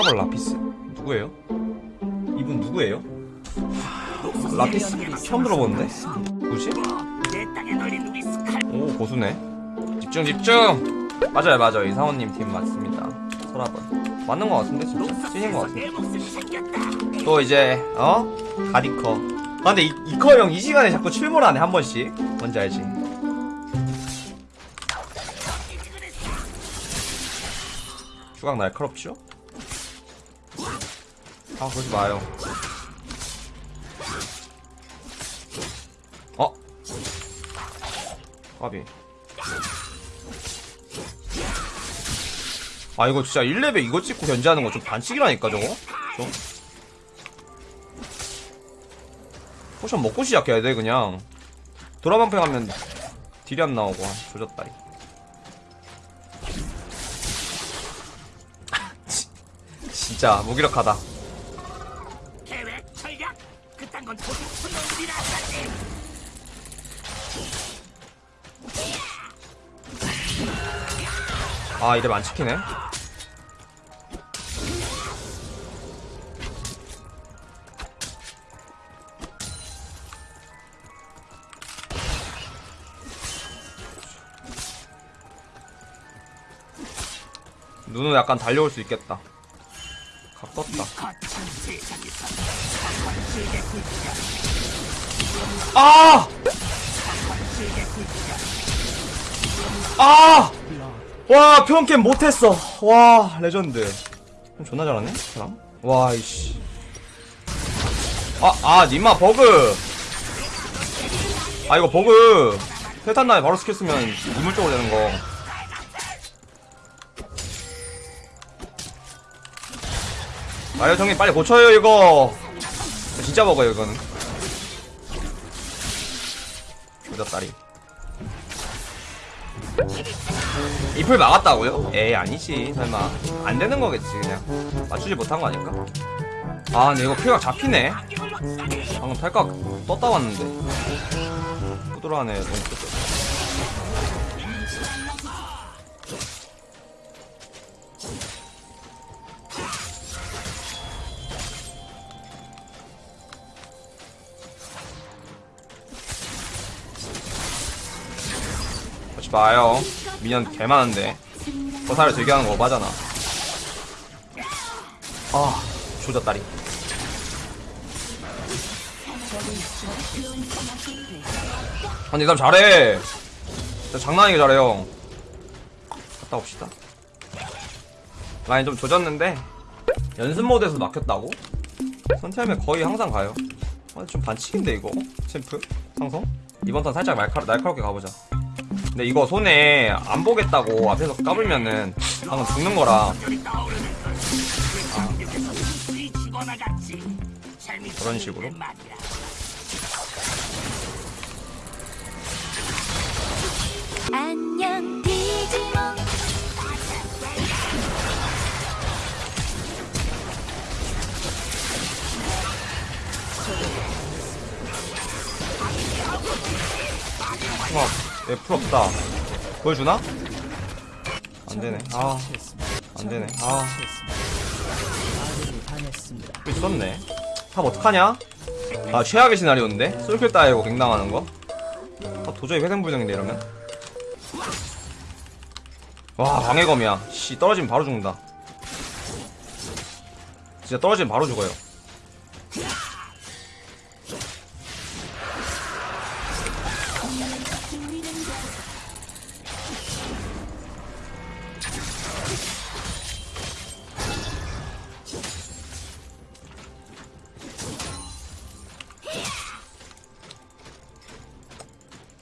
서라벌 라피스? 누구예요? 이분 누구예요? 라피스 처음 들어보는데? 누구지? 오 고수네 집중 집중 맞아요 맞아요 이상호님 팀 맞습니다 서라벌 맞는 것 같은데 진짜 찐인 것 같은데 또 이제 어? 가디커 아 근데 이, 이커 형 이 시간에 자꾸 출몰하네 한 번씩 뭔지 알지? 휴강 날카롭죠? 아 그러지 마요. 어? 까비. 아 이거 진짜 1레벨 이거 찍고 견제하는 거 좀 반칙이라니까 저거? 좀? 포션 먹고 시작해야 돼 그냥. 도란방패 하면 딜이 안 나오고 아, 조졌다 이. 진짜 무기력하다 아 이래 안 찍히네 눈은 약간 달려올 수 있겠다 각 떴다 아! 아! 와, 표현캠 못했어. 와, 레전드. 좀 존나 잘하네, 사람. 와, 이씨. 아, 아, 님마, 버그. 아, 이거 버그. 패탄 나에 바로 스킬 쓰면 이물적으로 되는 거. 아유, 형님, 빨리 고쳐요, 이거. 진짜 버그요, 이거는. 조졌다리. 잎을 막았다고요? 에이 아니지. 설마. 안 되는 거겠지 그냥. 맞추지 못한 거 아닐까? 아 근데 이거 피가 잡히네. 방금 탈각 떴다 왔는데. 부드러하네 너무 그렇지 마요 미년 개 많은데. 거사를 들게 하는 거 오바잖아. 아 조졌다리. 아니 이 사람 잘해. 진짜 장난 아니게 잘해요 갔다 옵시다. 라인 좀 조졌는데 연습 모드에서 막혔다고? 선체하면 거의 항상 가요. 아, 좀 반칙인데 이거? 챔프? 상성? 이번 턴 살짝 날카, 날카롭게 가보자 근데 이거 손에 안 보겠다고 앞에서 까불면은 방금 죽는 거라. 같이 그런 식으로? 안녕 디지몬 막 F 없다. 보여주나? 안되네. 아 안되네. 아. 또 있었네. 탑 어떡하냐? 아 최악의 시나리오인데? 솔킬 따이고 갱당하는 거? 탑 도저히 회생불능인데 이러면? 와 방해검이야. 씨 떨어지면 바로 죽는다. 진짜 떨어지면 바로 죽어요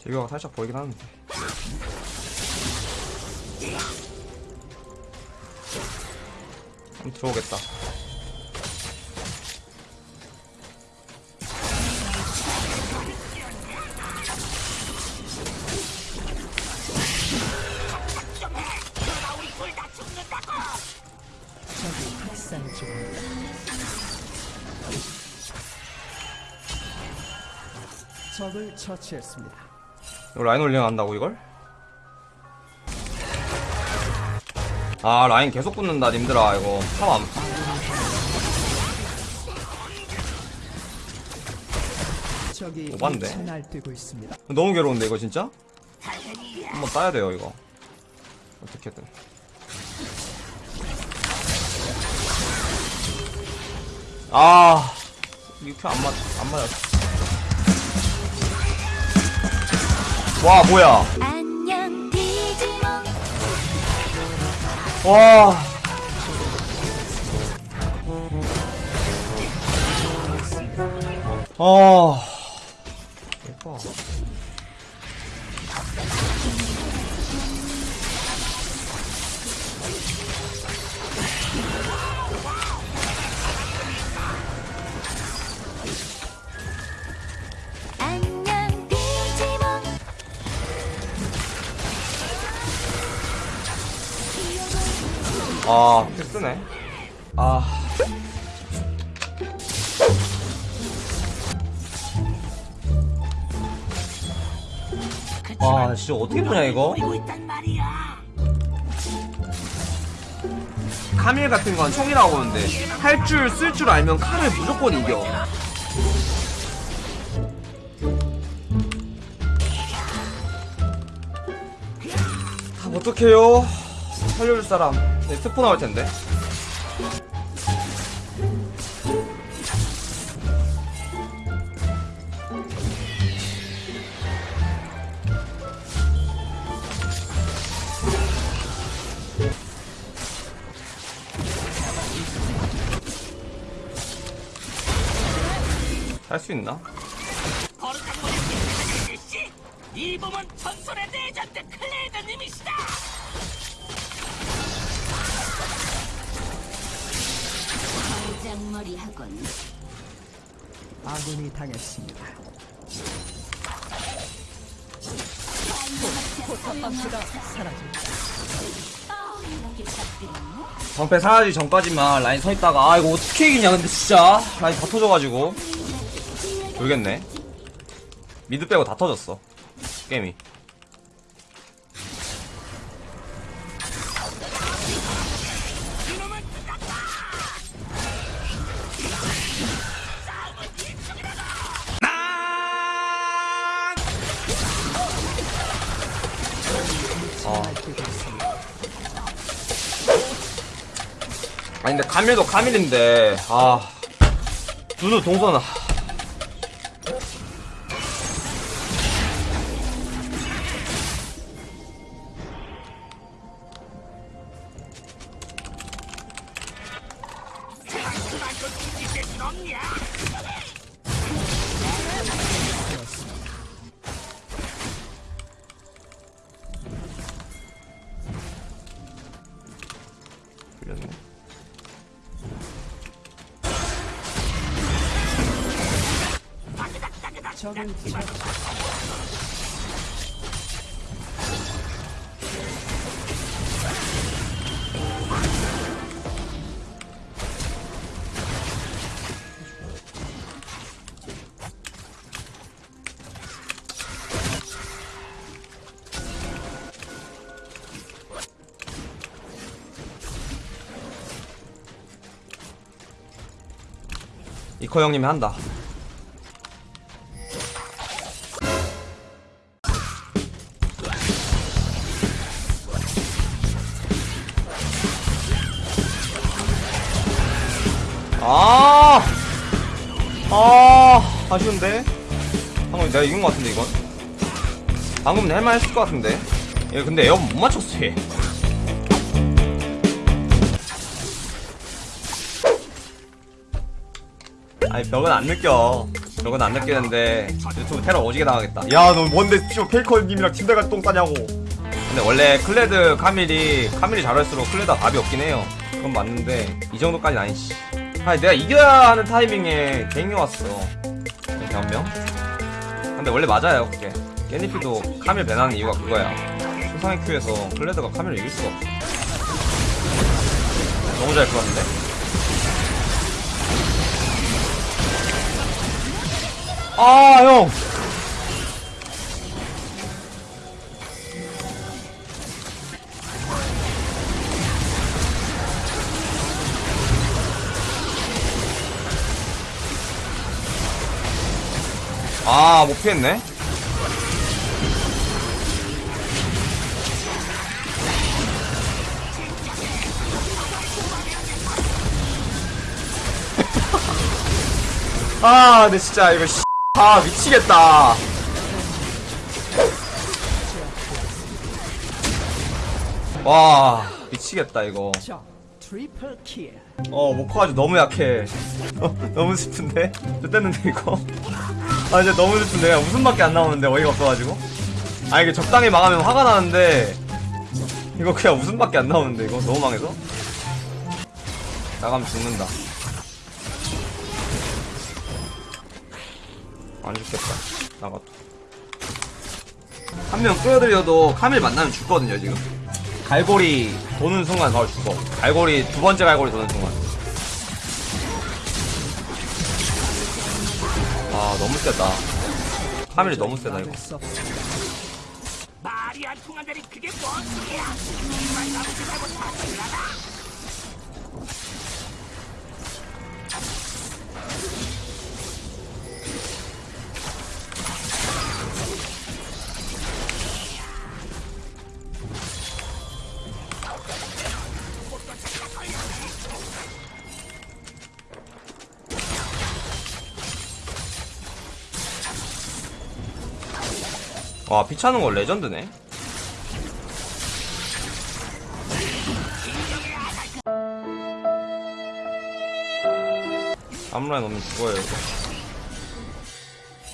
제교가 살짝 보이긴 하는데 한번 들어오겠다 적을 처치했습니다. 라인 올려 한다고 이걸? 아 라인 계속 붙는다 님들아 이거 참안 오반데? 너무 괴로운데 이거 진짜? 한번 따야 돼요 이거 어떻게든 아 이렇게 안 맞, 안 맞았어 와 뭐야? 와 아, 예뻐. 아, 패스네. 아. 아, 진짜 어떻게 보냐, 이거? 카밀 같은 건 총이라고 하는데, 할 줄, 쓸 줄 알면 칼을 무조건 이겨. 다 어떡해요? 살려줄 사람. 네, 스포 나올 텐데. 할수 있나? 이 몸은 전설의 레전 장머리 학원 아군이 당했습니다. 포탑합시다. 사라집니다. 방패 사라지기 전까지만 라인 서 있다가 아 이거 어떻게 이기냐 근데 진짜 라인 다 터져가지고 모르겠네 미드 빼고 다 터졌어 게임이 아니 근데 카밀도 카밀인데. 아. 두루 동선 아 이커 형님이 한다 아, 아, 아쉬운데? 방금 내가 이긴 것 같은데, 이건? 방금은 할만 했을 것 같은데? 얘 근데 에어 못 맞췄어, 얘. 아니, 벽은 안 느껴. 벽은 안 느끼는데, 유튜브 테러 오지게 당하겠다. 야, 너 뭔데, 씨발, 페이커님이랑 팀 돼가 똥 싸냐고. 근데 원래 클레드 카밀이, 카밀이 잘할수록 클레드가 답이 없긴 해요. 그건 맞는데, 이 정도까지는 아니지. 아니, 내가 이겨야 하는 타이밍에 갱이 왔어. 이렇게 한 명? 근데 원래 맞아요, 그게. 깨니피도 카밀 ban하는 이유가 그거야. 최상위 queue에서 클레드가 카밀을 이길 수가 없어. 너무 잘 끌었는데? 아, 형! 아, 못 피했네. 아, 근데 진짜 이거 씨. 아, 미치겠다. 와, 미치겠다 이거. 어, 모코 아주 너무 약해. 어, 너무 슬픈데? 좋댔는데, 이거. 아, 진짜 너무 슬픈데. 그냥 웃음밖에 안 나오는데, 어이가 없어가지고. 아, 이게 적당히 망하면 화가 나는데, 이거 그냥 웃음밖에 안 나오는데, 이거. 너무 망해서? 나가면 죽는다. 안 죽겠다. 나가도. 한 명 끌어들여도 카밀 만나면 죽거든요, 지금. 갈고리 도는 순간 바로 죽어. 갈고리, 두 번째 갈고리 도는 순간. 아, 너무 세다. 카밀이 너무 세다, 이거. 말이 안 통한다니 그게 뭔 소리야? 이말 나오지 말고 다 들라라. 와, 피차는 거 레전드네. 아무라인 오면 죽어요, 이거.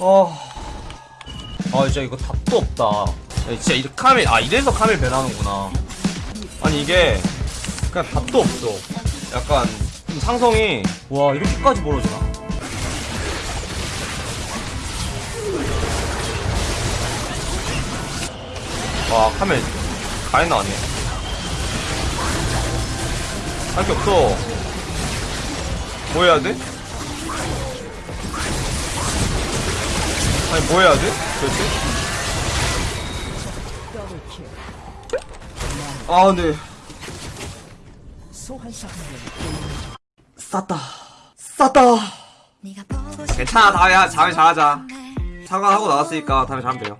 어. 아, 진짜 이거 답도 없다. 야, 진짜 이렇게 카밀, 아, 이래서 카밀 배나는구나. 아니, 이게, 그냥 답도 없어. 약간, 좀 상성이, 와, 이렇게까지 벌어지나? 와, 카멜 가인 나왔네. 할 게 없어. 뭐 해야 돼? 아니, 뭐 해야 돼? 도대체? 아, 한 쌌다. 쌌다. 괜찮아, 다음에, 다음에 잘하자. 날 사과하고 나왔으니까 다음에 잘하면 돼요.